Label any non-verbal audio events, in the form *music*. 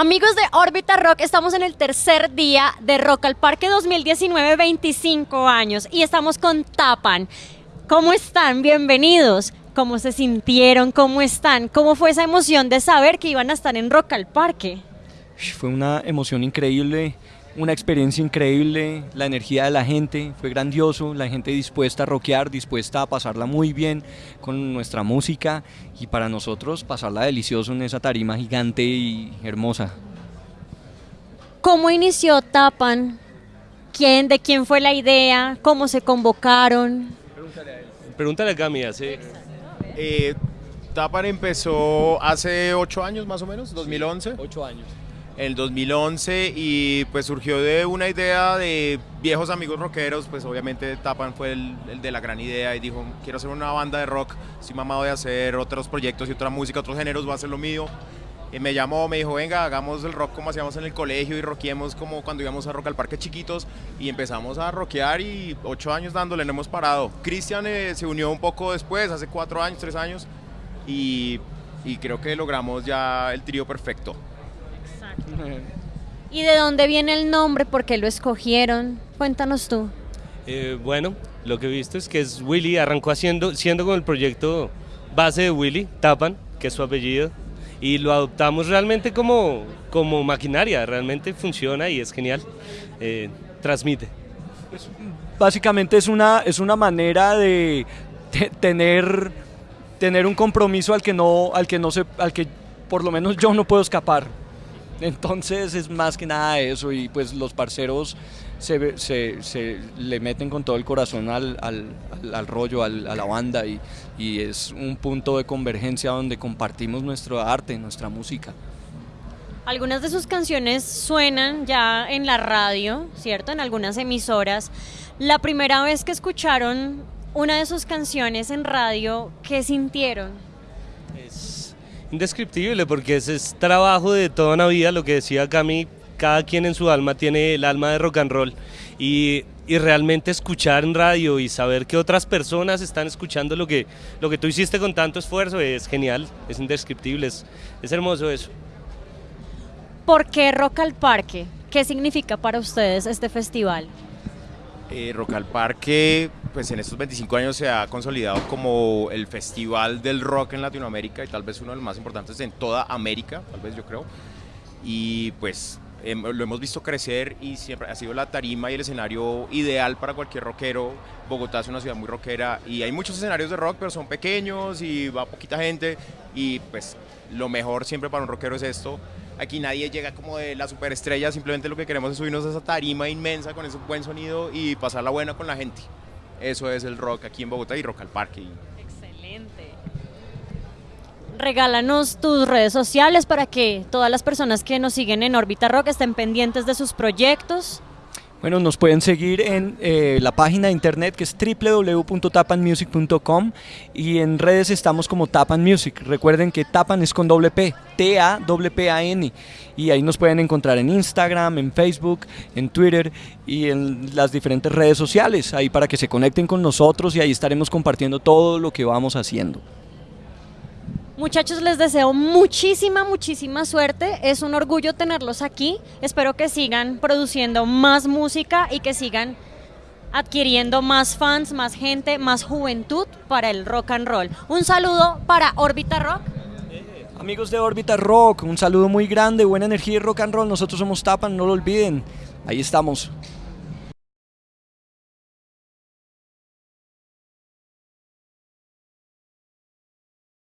Amigos de Órbita Rock, estamos en el tercer día de Rock al Parque 2019, 25 años, y estamos con Tapan. ¿Cómo están? Bienvenidos. ¿Cómo se sintieron? ¿Cómo están? ¿Cómo fue esa emoción de saber que iban a estar en Rock al Parque? Fue una emoción increíble, una experiencia increíble, la energía de la gente fue grandioso, la gente dispuesta a rockear, dispuesta a pasarla muy bien con nuestra música y para nosotros pasarla delicioso en esa tarima gigante y hermosa. ¿Cómo inició Tapan? ¿Quién, ¿De quién fue la idea? ¿Cómo se convocaron? Pregúntale a Cami, sí. Eh, Tapan empezó hace ocho años más o menos, 2011. Ocho años. En el 2011 y pues surgió de una idea de viejos amigos rockeros, pues obviamente Tapan fue el, de la gran idea y dijo, quiero hacer una banda de rock, estoy mamado de hacer otros proyectos y otra música, otros géneros, voy a hacer lo mío. Y me llamó, me dijo, venga, hagamos el rock como hacíamos en el colegio y rockiemos como cuando íbamos a rock al parque chiquitos y empezamos a rockear y ocho años dándole, no hemos parado. Cristian eh, se unió un poco después, hace cuatro años, tres años y, y creo que logramos ya el trío perfecto. *laughs* ¿Y de dónde viene el nombre? ¿Por qué lo escogieron? Cuéntanos tú. Eh, bueno, lo que he visto es que es Willy, arrancó haciendo, siendo con el proyecto base de Willy, Tapan, que es su apellido, y lo adoptamos realmente como, como maquinaria, realmente funciona y es genial, eh, transmite. Básicamente es una, es una manera de te- tener, tener un compromiso al que no, al que no se, al que por lo menos yo no puedo escapar. Entonces es más que nada eso y pues los parceros se, ve- se, se le meten con todo el corazón al, al, al- al rollo, a la banda y, y es un punto de convergencia donde compartimos nuestro arte, nuestra música. Algunas de sus canciones suenan ya en la radio, ¿cierto? En algunas emisoras. La primera vez que escucharon una de sus canciones en radio, ¿qué sintieron? Es indescriptible porque ese es trabajo de toda una vida, lo que decía Cami, cada quien en su alma tiene el alma de rock and roll y, y realmente escuchar en radio y saber que otras personas están escuchando lo que, lo que tú hiciste con tanto esfuerzo es genial, es indescriptible, es, es hermoso eso. ¿Por qué Rock al Parque? ¿Qué significa para ustedes este festival? Eh, Rock al Parque, pues en estos 25 años se ha consolidado como el festival del rock en Latinoamérica y tal vez uno de los más importantes en toda América, tal vez yo creo. Y pues em, lo hemos visto crecer y siempre ha sido la tarima y el escenario ideal para cualquier rockero. Bogotá es una ciudad muy rockera y hay muchos escenarios de rock, pero son pequeños y va poquita gente y pues lo mejor siempre para un rockero es esto. Aquí nadie llega como de la superestrella, simplemente lo que queremos es subirnos a esa tarima inmensa con ese buen sonido y pasarla buena con la gente. Eso es el rock aquí en Bogotá y Rock al Parque. Excelente. Regálanos tus redes sociales para que todas las personas que nos siguen en Órbita Rock estén pendientes de sus proyectos. Bueno, nos pueden seguir en eh, la página de internet que es www.tapanmusic.com y en redes estamos como Tapan Music. Recuerden que Tapan es con doble P, T-A-P-A-N. Y ahí nos pueden encontrar en Instagram, en Facebook, en Twitter y en las diferentes redes sociales, ahí para que se conecten con nosotros y ahí estaremos compartiendo todo lo que vamos haciendo. Muchachos, les deseo muchísima, muchísima suerte. Es un orgullo tenerlos aquí. Espero que sigan produciendo más música y que sigan adquiriendo más fans, más gente, más juventud para el rock and roll. Un saludo para Órbita Rock. Amigos de Órbita Rock, un saludo muy grande, buena energía y rock and roll. Nosotros somos Tapan, no lo olviden. Ahí estamos.